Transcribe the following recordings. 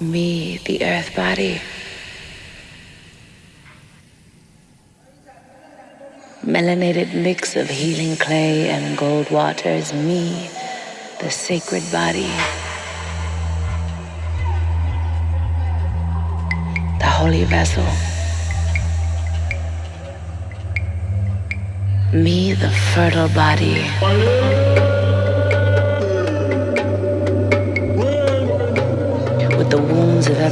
Me, the earth body. Melanated mix of healing clay and gold waters. Me, the sacred body. The holy vessel. Me, the fertile body.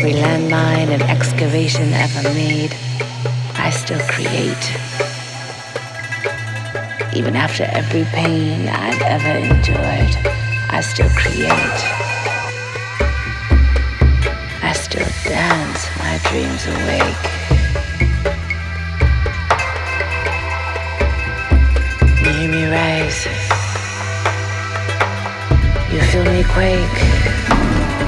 Every landmine and excavation ever made, I still create. Even after every pain I've ever endured, I still create. I still dance my dreams awake. You hear me rise. You feel me quake.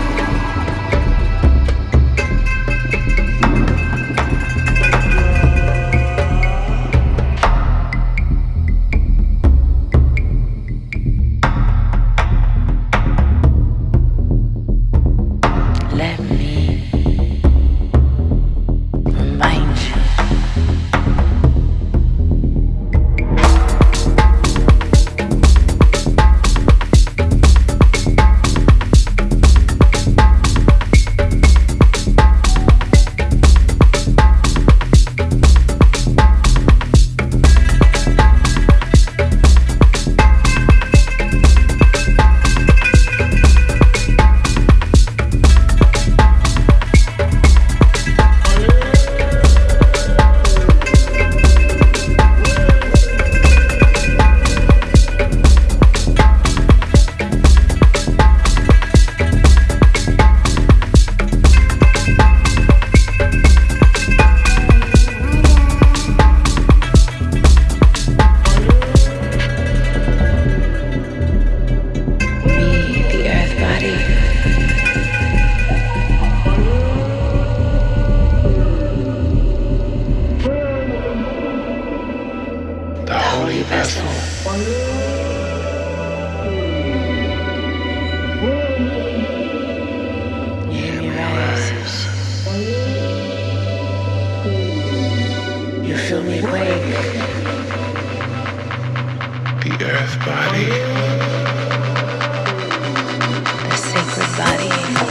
Body. The sacred body.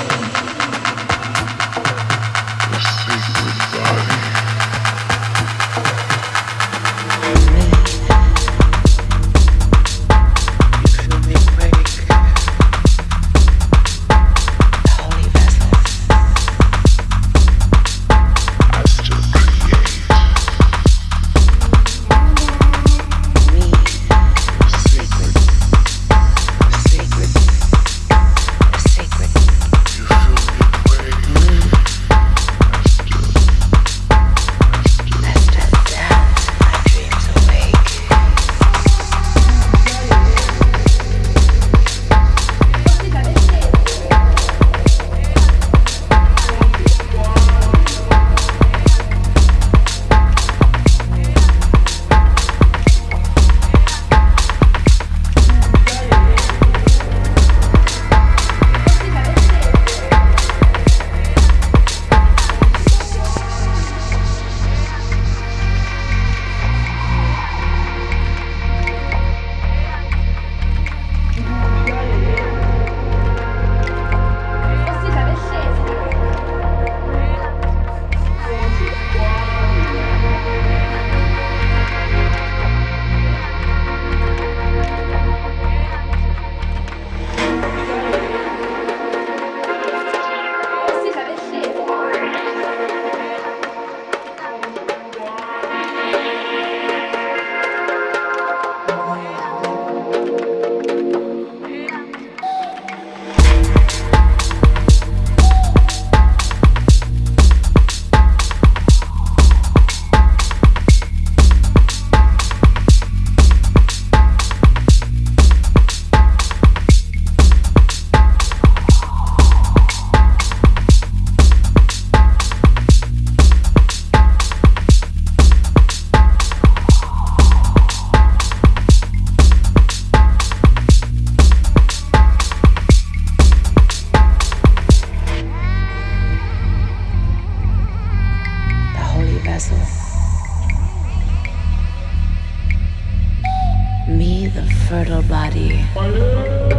Me, the fertile body.